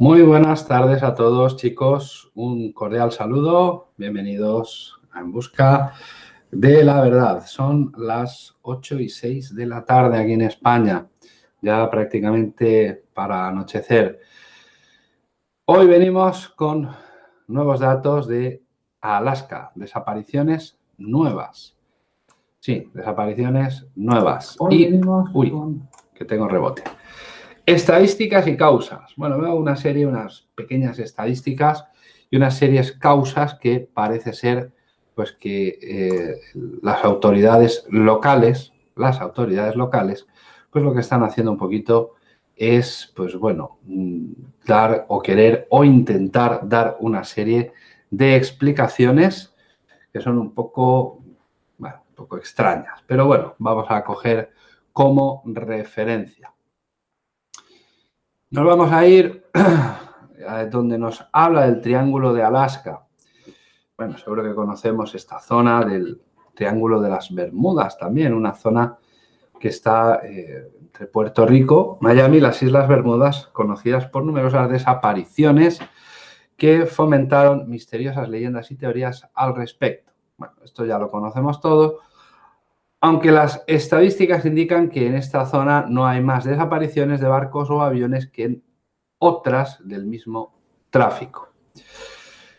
Muy buenas tardes a todos, chicos. Un cordial saludo. Bienvenidos a En Busca de la Verdad. Son las 8 y 6 de la tarde aquí en España, ya prácticamente para anochecer. Hoy venimos con nuevos datos de Alaska, desapariciones nuevas. Sí, desapariciones nuevas. y, uy, que tengo rebote. Estadísticas y causas. Bueno, veo una serie, unas pequeñas estadísticas y unas series causas que parece ser pues que eh, las autoridades locales, las autoridades locales, pues lo que están haciendo un poquito es, pues bueno, mm, dar o querer o intentar dar una serie de explicaciones que son un poco, bueno, un poco extrañas. Pero bueno, vamos a coger como referencia. Nos vamos a ir a donde nos habla del Triángulo de Alaska. Bueno, seguro que conocemos esta zona del Triángulo de las Bermudas también, una zona que está eh, entre Puerto Rico, Miami las Islas Bermudas, conocidas por numerosas desapariciones que fomentaron misteriosas leyendas y teorías al respecto. Bueno, esto ya lo conocemos todo, aunque las estadísticas indican que en esta zona no hay más desapariciones de barcos o aviones que en otras del mismo tráfico.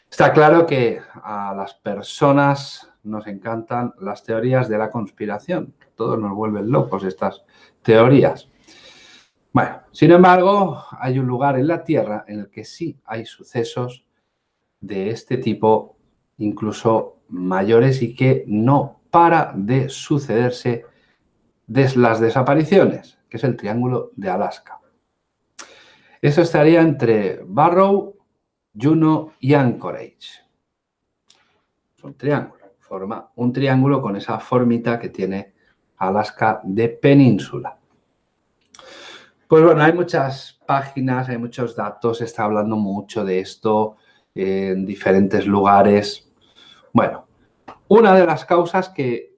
Está claro que a las personas nos encantan las teorías de la conspiración. Todos nos vuelven locos estas teorías. Bueno, sin embargo, hay un lugar en la Tierra en el que sí hay sucesos de este tipo, incluso mayores y que no para de sucederse de las desapariciones, que es el Triángulo de Alaska. Eso estaría entre Barrow, Juno y Anchorage. Es un triángulo, forma un triángulo con esa formita que tiene Alaska de península. Pues bueno, hay muchas páginas, hay muchos datos, se está hablando mucho de esto en diferentes lugares. Bueno, una de las causas que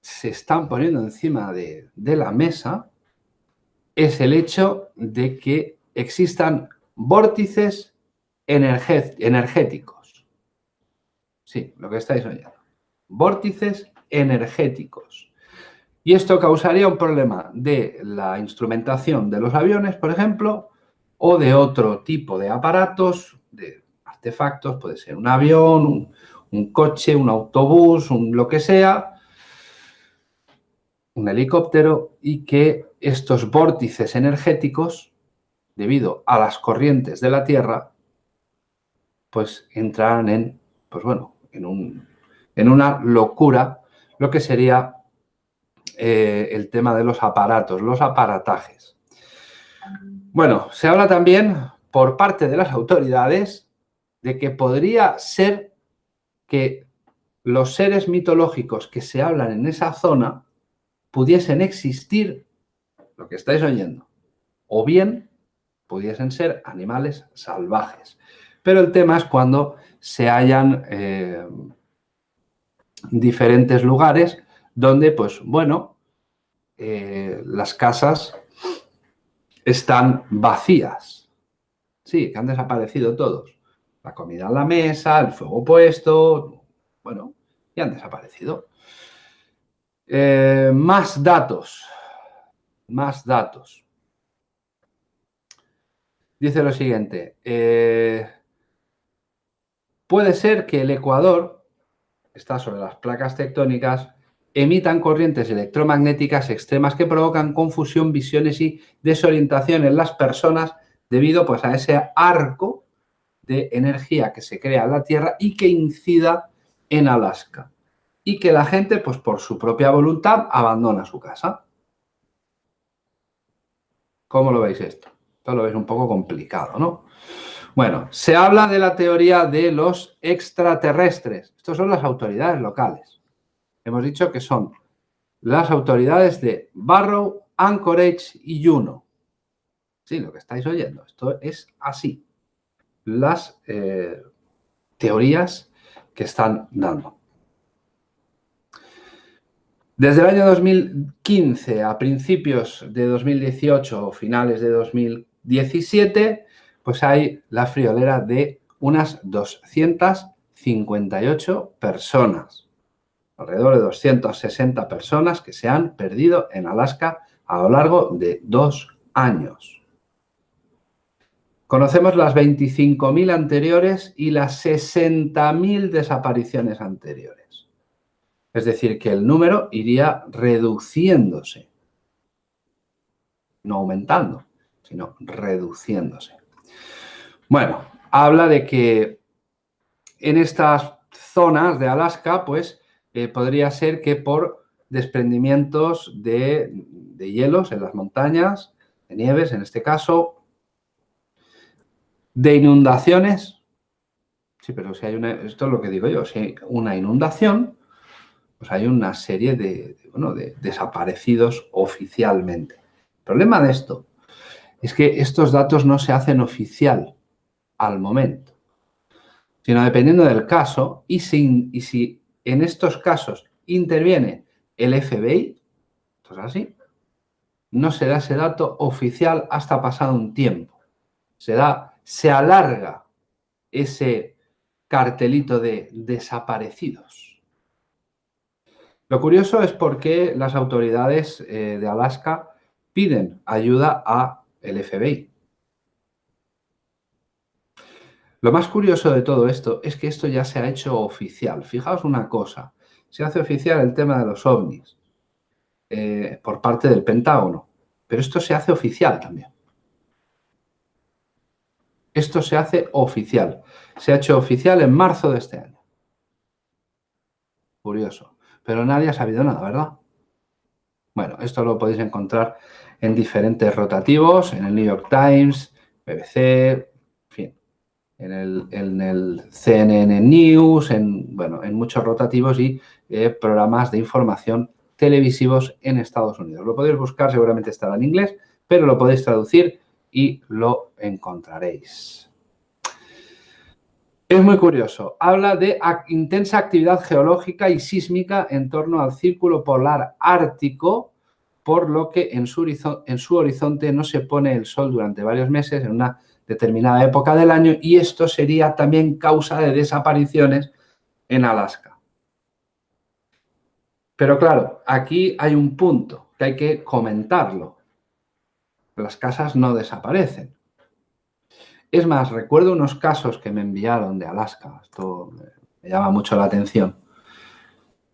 se están poniendo encima de, la mesa es el hecho de que existan vórtices energéticos. Sí, lo que estáis oyendo. Vórtices energéticos. Y esto causaría un problema de la instrumentación de los aviones, por ejemplo, o de otro tipo de aparatos, de artefactos, puede ser un avión, un, un coche, un autobús, un lo que sea, un helicóptero y que estos vórtices energéticos, debido a las corrientes de la Tierra, pues entraran en, pues bueno, en, un, en una locura, lo que sería eh, el tema de los aparatos, los aparatajes. Bueno, se habla también por parte de las autoridades de que podría ser que los seres mitológicos que se hablan en esa zona pudiesen existir, lo que estáis oyendo, o bien pudiesen ser animales salvajes. Pero el tema es cuando se hallan eh, diferentes lugares donde, pues bueno, eh, las casas están vacías. Sí, que han desaparecido todos la comida en la mesa, el fuego puesto, bueno, y han desaparecido. Eh, más datos, más datos. Dice lo siguiente, eh, puede ser que el Ecuador, está sobre las placas tectónicas, emitan corrientes electromagnéticas extremas que provocan confusión, visiones y desorientación en las personas debido pues, a ese arco de energía que se crea en la Tierra y que incida en Alaska. Y que la gente, pues por su propia voluntad, abandona su casa. ¿Cómo lo veis esto? Esto lo veis un poco complicado, ¿no? Bueno, se habla de la teoría de los extraterrestres. Estos son las autoridades locales. Hemos dicho que son las autoridades de Barrow, Anchorage y Juno. Sí, lo que estáis oyendo. Esto es así las eh, teorías que están dando. Desde el año 2015 a principios de 2018 o finales de 2017, pues hay la friolera de unas 258 personas. Alrededor de 260 personas que se han perdido en Alaska a lo largo de dos años. Conocemos las 25.000 anteriores y las 60.000 desapariciones anteriores. Es decir, que el número iría reduciéndose. No aumentando, sino reduciéndose. Bueno, habla de que en estas zonas de Alaska, pues, eh, podría ser que por desprendimientos de, de hielos en las montañas, de nieves en este caso, de inundaciones. Sí, pero si hay una, esto es lo que digo yo, si hay una inundación, pues hay una serie de, bueno, de desaparecidos oficialmente. El problema de esto es que estos datos no se hacen oficial al momento, sino dependiendo del caso y si, y si en estos casos interviene el FBI, esto es así, no será ese dato oficial hasta pasado un tiempo. Se da se alarga ese cartelito de desaparecidos. Lo curioso es por qué las autoridades eh, de Alaska piden ayuda a el FBI. Lo más curioso de todo esto es que esto ya se ha hecho oficial. Fijaos una cosa, se hace oficial el tema de los ovnis eh, por parte del Pentágono, pero esto se hace oficial también. Esto se hace oficial. Se ha hecho oficial en marzo de este año. Curioso. Pero nadie ha sabido nada, ¿verdad? Bueno, esto lo podéis encontrar en diferentes rotativos, en el New York Times, BBC, en fin, en el, CNN News, en, bueno, en muchos rotativos y eh, programas de información televisivos en Estados Unidos. Lo podéis buscar, seguramente estará en inglés, pero lo podéis traducir y lo encontraréis. Es muy curioso. Habla de intensa actividad geológica y sísmica en torno al círculo polar ártico, por lo que en su, horizonte no se pone el sol durante varios meses en una determinada época del año y esto sería también causa de desapariciones en Alaska. Pero claro, aquí hay un punto que hay que comentarlo las casas no desaparecen. Es más, recuerdo unos casos que me enviaron de Alaska, esto me llama mucho la atención,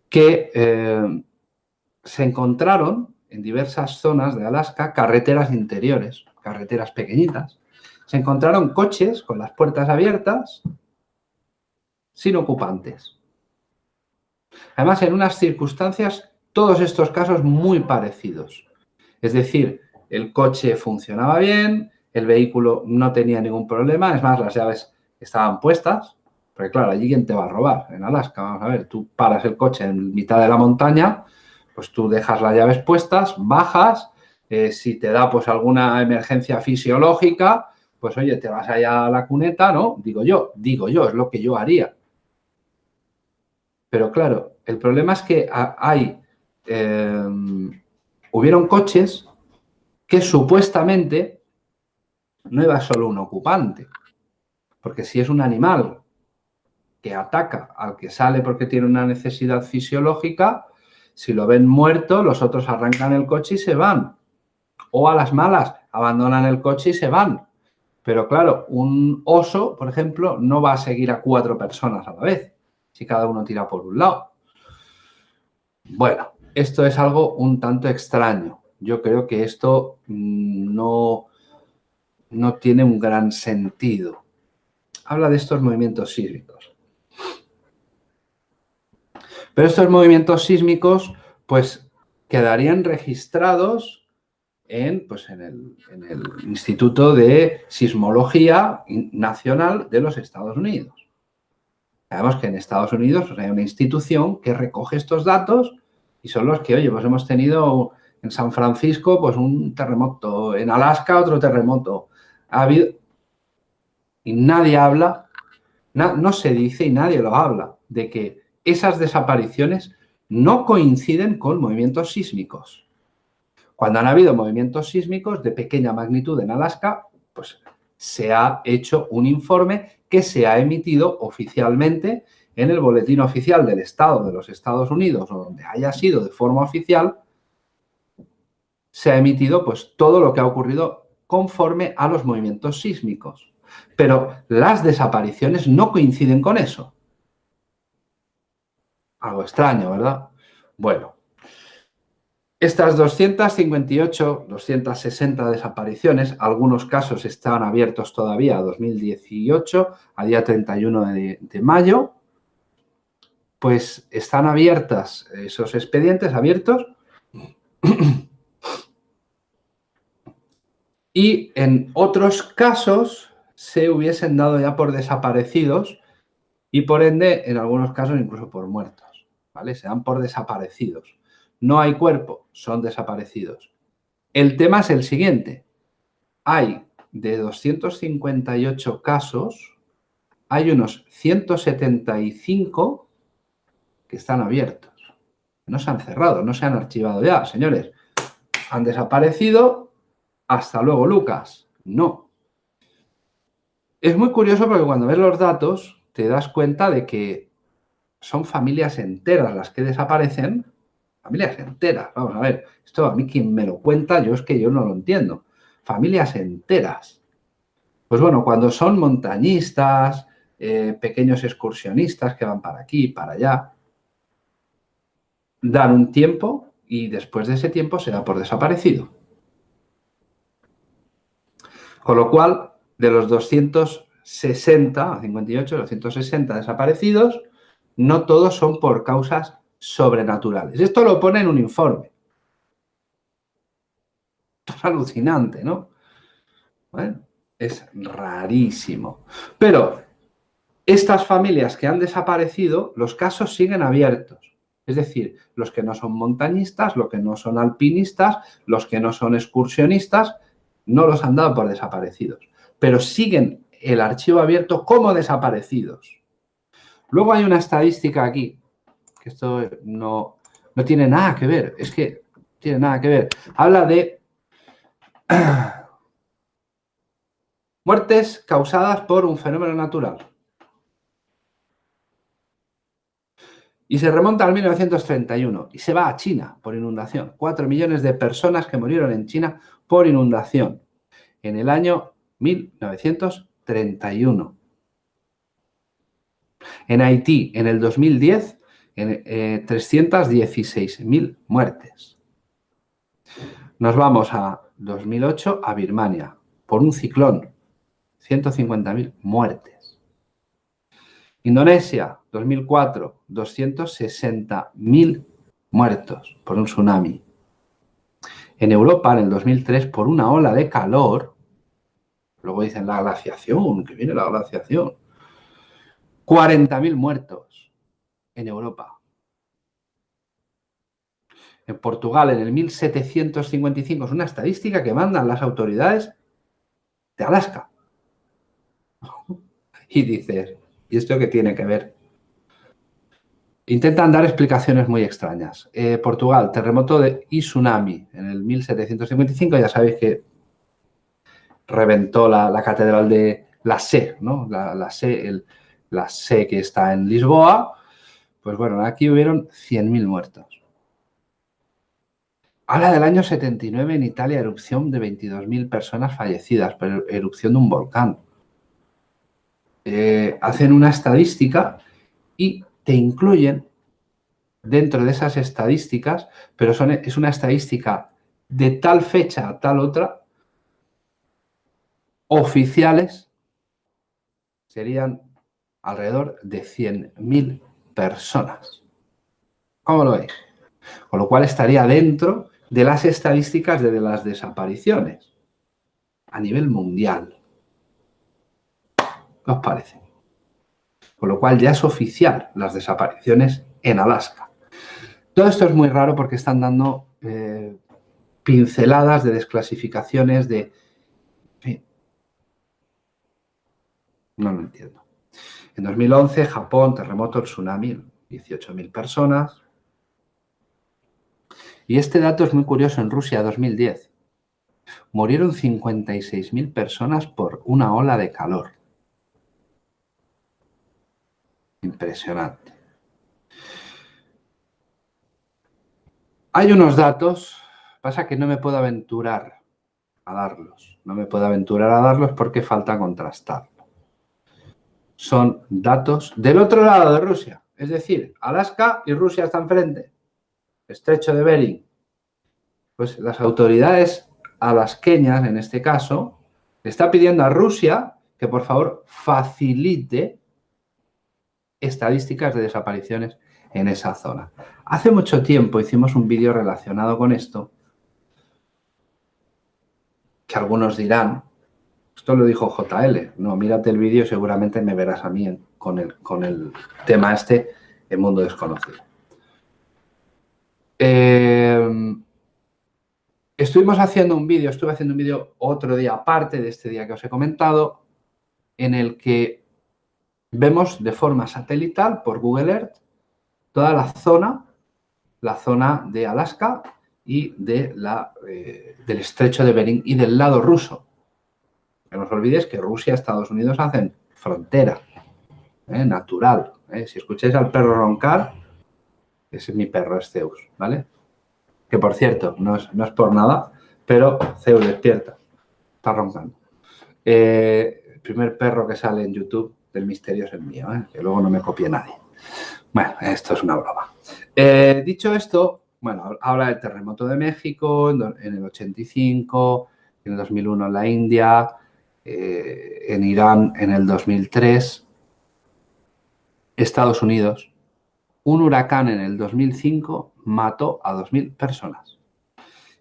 que eh, se encontraron en diversas zonas de Alaska carreteras interiores, carreteras pequeñitas. Se encontraron coches con las puertas abiertas sin ocupantes. Además, en unas circunstancias, todos estos casos muy parecidos. Es decir, el coche funcionaba bien, el vehículo no tenía ningún problema, es más, las llaves estaban puestas, porque claro, allí quién te va a robar, en Alaska, vamos a ver, tú paras el coche en mitad de la montaña, pues tú dejas las llaves puestas, bajas, eh, si te da pues alguna emergencia fisiológica, pues oye, te vas allá a la cuneta, ¿no? Digo yo, digo yo, es lo que yo haría. Pero claro, el problema es que hay, eh, hubieron coches que supuestamente no iba solo un ocupante. Porque si es un animal que ataca al que sale porque tiene una necesidad fisiológica, si lo ven muerto, los otros arrancan el coche y se van. O a las malas, abandonan el coche y se van. Pero claro, un oso, por ejemplo, no va a seguir a cuatro personas a la vez, si cada uno tira por un lado. Bueno, esto es algo un tanto extraño yo creo que esto mm, no, no tiene un gran sentido. Habla de estos movimientos sísmicos. Pero estos movimientos sísmicos, pues, quedarían registrados en, pues, en, el, Instituto de Sismología Nacional de los Estados Unidos. Sabemos que en Estados Unidos hay una institución que recoge estos datos y son los que, oye, pues hemos tenido en San Francisco, pues un terremoto. En Alaska, otro terremoto. Ha habido... Y nadie habla, no se dice y nadie lo habla, de que esas desapariciones no coinciden con movimientos sísmicos. Cuando han habido movimientos sísmicos de pequeña magnitud en Alaska, pues se ha hecho un informe que se ha emitido oficialmente en el boletín oficial del Estado de los Estados Unidos o donde haya sido de forma oficial, se ha emitido pues todo lo que ha ocurrido conforme a los movimientos sísmicos. Pero las desapariciones no coinciden con eso. Algo extraño, ¿verdad? Bueno, estas 258, 260 desapariciones, algunos casos están abiertos todavía a 2018, a día 31 de, de mayo, pues están abiertas esos expedientes abiertos y en otros casos se hubiesen dado ya por desaparecidos y por ende, en algunos casos, incluso por muertos, ¿vale? Se dan por desaparecidos. No hay cuerpo, son desaparecidos. El tema es el siguiente. Hay de 258 casos, hay unos 175 que están abiertos. No se han cerrado, no se han archivado ya, señores. Han desaparecido hasta luego, Lucas. No. Es muy curioso porque cuando ves los datos te das cuenta de que son familias enteras las que desaparecen. Familias enteras. Vamos a ver, esto a mí quien me lo cuenta, yo es que yo no lo entiendo. Familias enteras. Pues bueno, cuando son montañistas, eh, pequeños excursionistas que van para aquí, para allá, dan un tiempo y después de ese tiempo se da por desaparecido. Con lo cual, de los 260, 58, 260 desaparecidos, no todos son por causas sobrenaturales. Esto lo pone en un informe. Es alucinante, ¿no? Bueno, es rarísimo. Pero estas familias que han desaparecido, los casos siguen abiertos. Es decir, los que no son montañistas, los que no son alpinistas, los que no son excursionistas, no los han dado por desaparecidos, pero siguen el archivo abierto como desaparecidos. Luego hay una estadística aquí, que esto no, no tiene nada que ver, es que tiene nada que ver. Habla de muertes causadas por un fenómeno natural. Y se remonta al 1931 y se va a China por inundación. Cuatro millones de personas que murieron en China por inundación en el año 1931. En Haití, en el 2010, en, 316.000 eh, muertes. Nos vamos a 2008 a Birmania por un ciclón, 150.000 muertes. Indonesia, 2004, 260.000 muertos por un tsunami. En Europa, en el 2003, por una ola de calor, luego dicen la glaciación, que viene la glaciación, 40.000 muertos en Europa. En Portugal, en el 1755, es una estadística que mandan las autoridades de Alaska. Y dices, ¿y esto qué tiene que ver? Intentan dar explicaciones muy extrañas. Eh, Portugal, terremoto de y tsunami en el 1755. Ya sabéis que reventó la, catedral de la Sé, ¿no? La, la, la que está en Lisboa. Pues bueno, aquí hubieron 100.000 muertos. Habla del año 79 en Italia, erupción de 22.000 personas fallecidas por erupción de un volcán. Eh, hacen una estadística y te incluyen dentro de esas estadísticas, pero es una estadística de tal fecha a tal otra, oficiales serían alrededor de 100.000 personas. ¿Cómo lo veis? Con lo cual estaría dentro de las estadísticas de las desapariciones a nivel mundial. ¿Qué os parece? Con lo cual ya es oficial las desapariciones en Alaska. Todo esto es muy raro porque están dando eh, pinceladas de desclasificaciones de... No lo entiendo. En 2011, Japón, terremoto, tsunami, 18.000 personas. Y este dato es muy curioso en Rusia, 2010. Murieron 56.000 personas por una ola de calor. Impresionante. Hay unos datos, pasa que no me puedo aventurar a darlos. No me puedo aventurar a darlos porque falta contrastarlo. Son datos del otro lado de Rusia. Es decir, Alaska y Rusia están frente. Estrecho de Bering. Pues las autoridades alasqueñas, en este caso, está pidiendo a Rusia que por favor facilite estadísticas de desapariciones en esa zona. Hace mucho tiempo hicimos un vídeo relacionado con esto, que algunos dirán, esto lo dijo JL, no, mírate el vídeo seguramente me verás a mí con el, con el tema este, el mundo desconocido. Eh, estuvimos haciendo un vídeo, estuve haciendo un vídeo otro día aparte de este día que os he comentado, en el que vemos de forma satelital por Google Earth toda la zona, la zona de Alaska y de la, eh, del estrecho de Bering y del lado ruso. No os olvidéis que Rusia y Estados Unidos hacen frontera, ¿eh? natural. ¿eh? Si escucháis al perro roncar, ese es mi perro, es Zeus, ¿vale? Que por cierto, no es, no es por nada, pero Zeus despierta, está roncando. primer perro que sale en YouTube del misterio es el mío, que luego no me copie nadie. Bueno, esto es una broma. Eh, dicho esto, bueno, habla del terremoto de México en, el 85, en el 2001 en la India, eh, en Irán en el 2003, Estados Unidos, un huracán en el 2005 mató a 2.000 personas.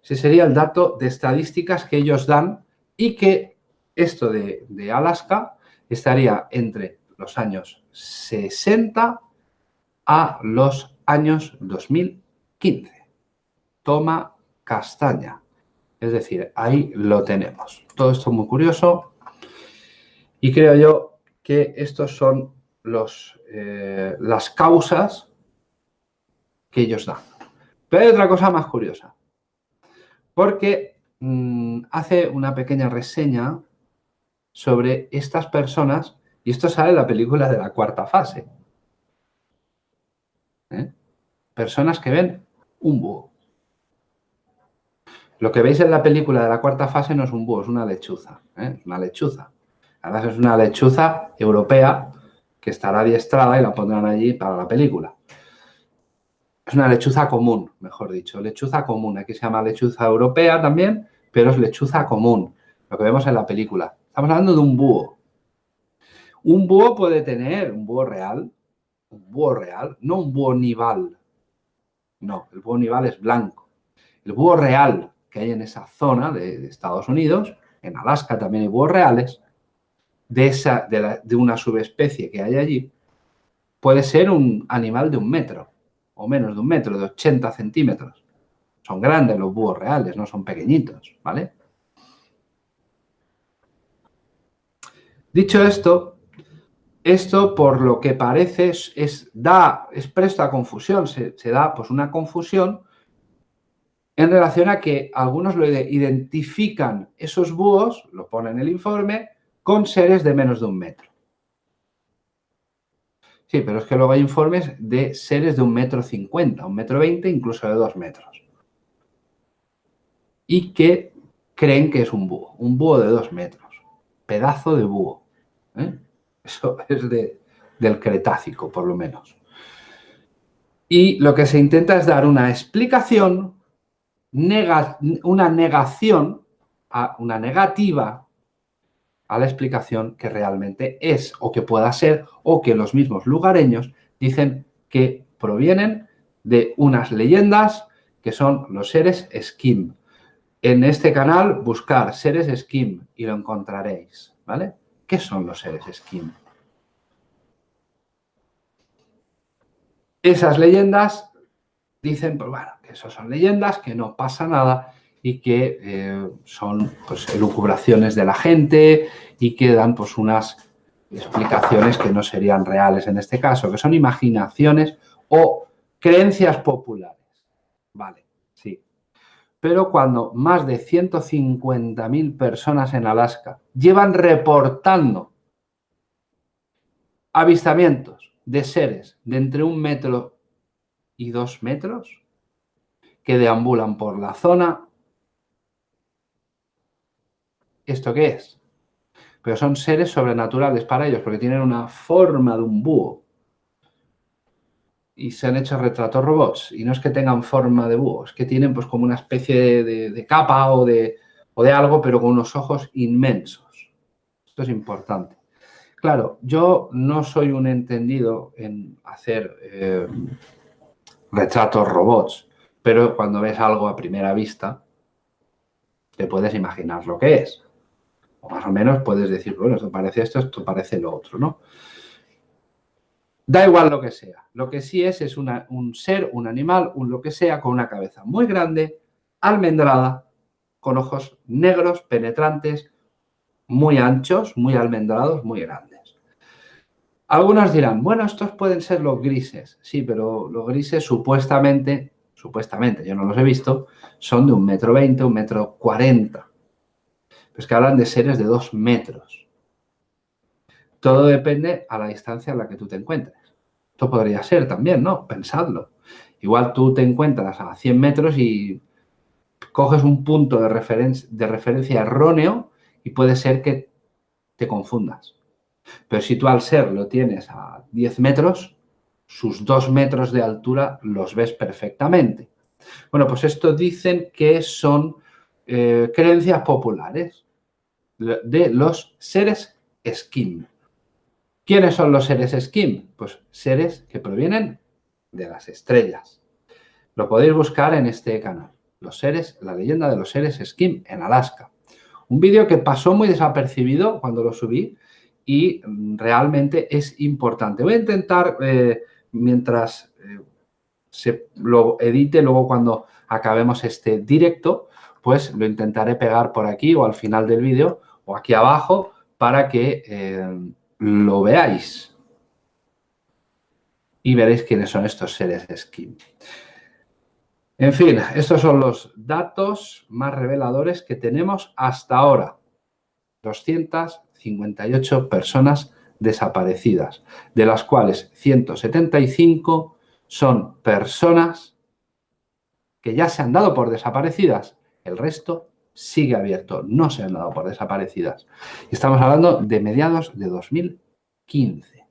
Ese sería el dato de estadísticas que ellos dan y que esto de Alaska estaría entre los años 60 a los años 2015. Toma castaña. Es decir, ahí lo tenemos. Todo esto muy curioso y creo yo que estos son los, eh, las causas que ellos dan. Pero hay otra cosa más curiosa, porque mm, hace una pequeña reseña sobre estas personas, y esto sale en la película de la cuarta fase, ¿eh? Personas que ven un búho. Lo que veis en la película de la cuarta fase no es un búho, es una lechuza. ¿eh? una lechuza. Además es una lechuza europea que estará adiestrada y la pondrán allí para la película. Es una lechuza común, mejor dicho. Lechuza común. Aquí se llama lechuza europea también, pero es lechuza común. Lo que vemos en la película. Estamos hablando de un búho. Un búho puede tener, un búho real, un búho real, no un búho nival. No, el búho nival es blanco. El búho real que hay en esa zona de, Estados Unidos, en Alaska también hay búhos reales, de, esa, de, una subespecie que hay allí, puede ser un animal de un metro, o menos de un metro, de 80 centímetros. Son grandes los búhos reales, no son pequeñitos, ¿vale? Dicho esto, esto, por lo que parece, es, da, es presto a confusión, se, da pues una confusión en relación a que algunos lo identifican esos búhos, lo pone en el informe, con seres de menos de un metro. Sí, pero es que luego hay informes de seres de un metro cincuenta, un metro veinte, incluso de dos metros. Y que creen que es un búho, un búho de dos metros, pedazo de búho. ¿Eh? Eso es del Cretácico, por lo menos. Y lo que se intenta es dar una explicación, una negación, una negativa a la explicación que realmente es o que pueda ser o que los mismos lugareños dicen que provienen de unas leyendas que son los seres Skim. En este canal buscar seres Skim y lo encontraréis, ¿vale? ¿Qué son los seres Skin? Esas leyendas dicen, pues bueno, que eso son leyendas, que no pasa nada y que eh, son pues, elucubraciones de la gente y que dan pues unas explicaciones que no serían reales en este caso, que son imaginaciones o creencias populares. Vale. Pero cuando más de 150.000 personas en Alaska llevan reportando avistamientos de seres de entre un metro y dos metros que deambulan por la zona, ¿esto qué es? Pero son seres sobrenaturales para ellos porque tienen una forma de un búho y se han hecho retratos robots. Y no es que tengan forma de búho, es que tienen pues como una especie de, capa o de, o de algo, pero con unos ojos inmensos. Esto es importante. Claro, yo no soy un entendido en hacer eh, retratos robots, pero cuando ves algo a primera vista, te puedes imaginar lo que es. O más o menos puedes decir, bueno, esto parece esto, esto parece lo otro, ¿no? Da igual lo que sea. Lo que sí es es un ser, un animal, un lo que sea, con una cabeza muy grande, almendrada, con ojos negros, penetrantes, muy anchos, muy almendrados, muy grandes. Algunos dirán, bueno, estos pueden ser los grises. Sí, pero los grises supuestamente, supuestamente, yo no los he visto, son de un metro veinte, un metro cuarenta. Pues que hablan de seres de dos metros. Todo depende a la distancia en la que tú te encuentres. Esto podría ser también, ¿no? Pensadlo. Igual tú te encuentras a 100 metros y coges un punto de, referencia erróneo y puede ser que te confundas. Pero si tú al ser lo tienes a 10 metros, sus 2 metros de altura los ves perfectamente. Bueno, pues esto dicen que son eh, creencias populares de los seres skin. ¿Quiénes son los seres Skim? Pues seres que provienen de las estrellas. Lo podéis buscar en este canal. Los seres, la leyenda de los seres Skim en Alaska. Un vídeo que pasó muy desapercibido cuando lo subí y realmente es importante. Voy a intentar, eh, mientras eh, se lo edite, luego cuando acabemos este directo, pues lo intentaré pegar por aquí o al final del vídeo o aquí abajo para que eh, lo veáis. Y veréis quiénes son estos seres skin. En fin, estos son los datos más reveladores que tenemos hasta ahora. 258 personas desaparecidas, de las cuales 175 son personas que ya se han dado por desaparecidas. El resto sigue abierto, no se han dado por desaparecidas. Estamos hablando de mediados de 2015.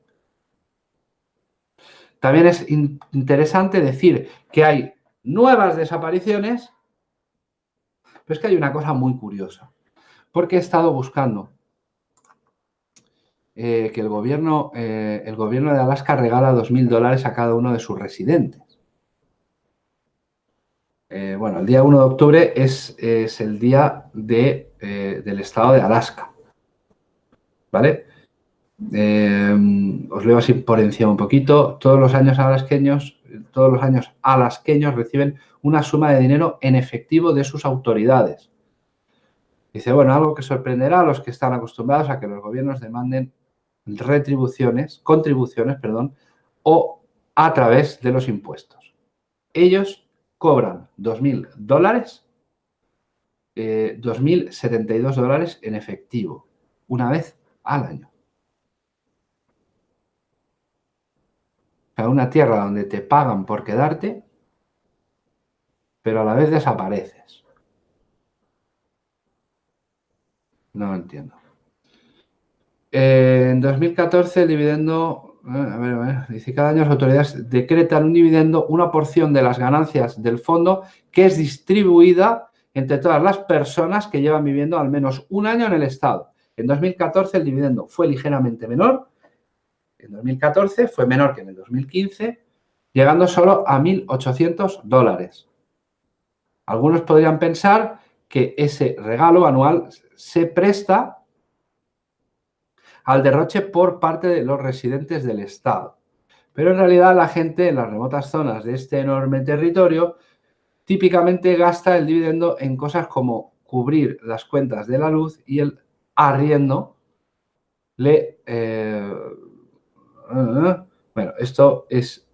También es interesante decir que hay nuevas desapariciones, pero es que hay una cosa muy curiosa, porque he estado buscando eh, que el gobierno, eh, el gobierno de Alaska regala 2.000 dólares a cada uno de sus residentes. Eh, bueno, el día 1 de octubre es, el día eh, del estado de Alaska. ¿Vale? Eh, os leo así por encima un poquito. Todos los años alasqueños, todos los años alasqueños reciben una suma de dinero en efectivo de sus autoridades. Dice, bueno, algo que sorprenderá a los que están acostumbrados a que los gobiernos demanden retribuciones, contribuciones, perdón, o a través de los impuestos. Ellos cobran 2.000 dólares, 2.072 eh, dólares en efectivo, una vez al año. O una tierra donde te pagan por quedarte, pero a la vez desapareces. No entiendo. en 2014 el dividendo a ver, a ver. Dice, cada año las autoridades decretan un dividendo, una porción de las ganancias del fondo que es distribuida entre todas las personas que llevan viviendo al menos un año en el Estado. En 2014 el dividendo fue ligeramente menor. En 2014 fue menor que en el 2015, llegando solo a 1.800 dólares. Algunos podrían pensar que ese regalo anual se presta al derroche por parte de los residentes del Estado. Pero en realidad la gente en las remotas zonas de este enorme territorio típicamente gasta el dividendo en cosas como cubrir las cuentas de la luz y el arriendo le... Eh, bueno, esto es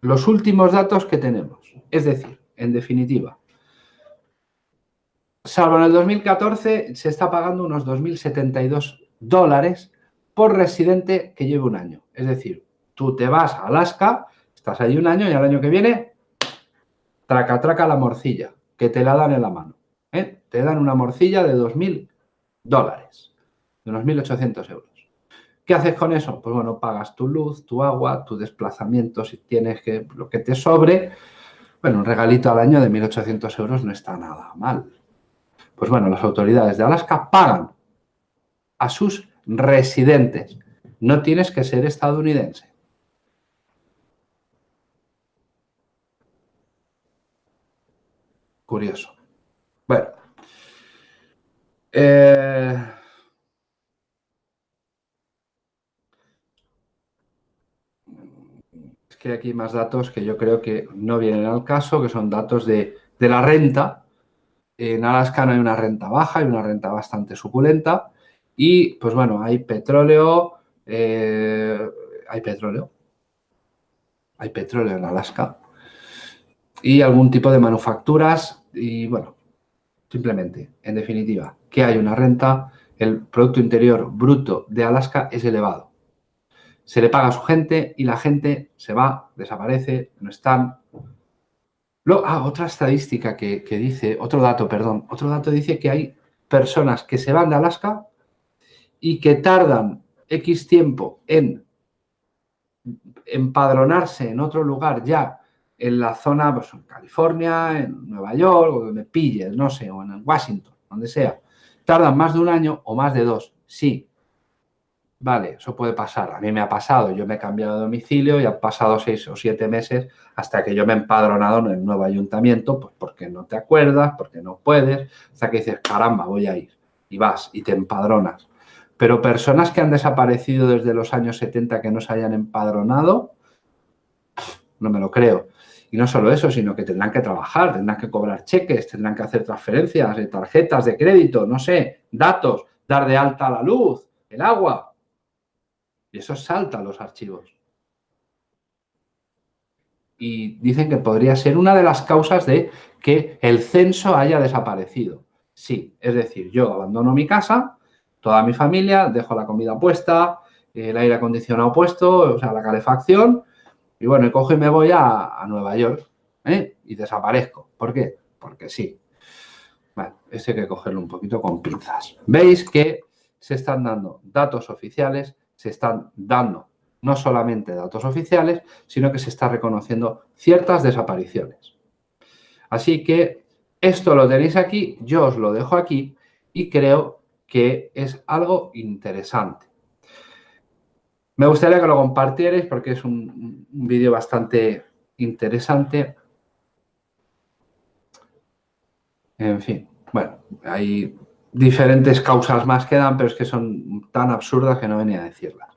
los últimos datos que tenemos. Es decir, en definitiva, salvo en el 2014, se está pagando unos 2.072 dólares por residente que lleve un año. Es decir, tú te vas a Alaska, estás ahí un año y al año que viene, traca, traca la morcilla, que te la dan en la mano. ¿eh? Te dan una morcilla de 2.000 dólares, de unos 1.800 euros. ¿Qué haces con eso? Pues bueno, pagas tu luz, tu agua, tu desplazamiento, si tienes que, lo que te sobre. Bueno, un regalito al año de 1.800 euros no está nada mal. Pues bueno, las autoridades de Alaska pagan a sus residentes. No tienes que ser estadounidense. Curioso. Bueno. Eh, es que aquí más datos que yo creo que no vienen al caso, que son datos de, la renta. En Alaska no hay una renta baja, hay una renta bastante suculenta. Y, pues bueno, hay petróleo, eh, hay petróleo, hay petróleo en Alaska y algún tipo de manufacturas y, bueno, simplemente, en definitiva, que hay una renta, el Producto Interior Bruto de Alaska es elevado. Se le paga a su gente y la gente se va, desaparece, no están. ah, otra estadística que, que dice, otro dato, perdón, otro dato dice que hay personas que se van de Alaska y que tardan X tiempo en empadronarse en otro lugar ya en la zona, pues en California, en Nueva York, o donde pilles, no sé, o en Washington, donde sea, tardan más de un año o más de dos. Sí, vale, eso puede pasar. A mí me ha pasado, yo me he cambiado de domicilio y han pasado seis o siete meses hasta que yo me he empadronado en el nuevo ayuntamiento, pues porque no te acuerdas, porque no puedes, hasta que dices, caramba, voy a ir. Y vas y te empadronas. Pero personas que han desaparecido desde los años 70 que no se hayan empadronado, no me lo creo. Y no solo eso, sino que tendrán que trabajar, tendrán que cobrar cheques, tendrán que hacer transferencias de tarjetas de crédito, no sé, datos, dar de alta la luz, el agua. Y eso salta los archivos. Y dicen que podría ser una de las causas de que el censo haya desaparecido. Sí, es decir, yo abandono mi casa, toda mi familia, dejo la comida puesta, el aire acondicionado puesto, o sea, la calefacción, y bueno, cojo y me voy a, Nueva York ¿eh? y desaparezco. ¿Por qué? Porque sí. Bueno, ese hay que cogerlo un poquito con pinzas. Veis que se están dando datos oficiales, se están dando no solamente datos oficiales, sino que se está reconociendo ciertas desapariciones. Así que esto lo tenéis aquí, yo os lo dejo aquí y creo que es algo interesante. Me gustaría que lo compartierais porque es un, vídeo bastante interesante. En fin, bueno, hay diferentes causas más que dan, pero es que son tan absurdas que no venía a decirlas.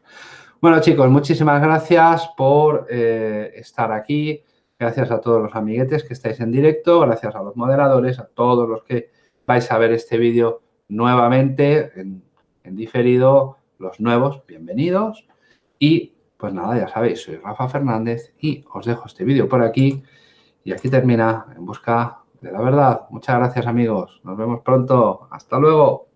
Bueno, chicos, muchísimas gracias por eh, estar aquí. Gracias a todos los amiguetes que estáis en directo, gracias a los moderadores, a todos los que vais a ver este vídeo nuevamente en diferido, los nuevos, bienvenidos. Y pues nada, ya sabéis, soy Rafa Fernández y os dejo este vídeo por aquí. Y aquí termina En Busca de la Verdad. Muchas gracias amigos. Nos vemos pronto. Hasta luego.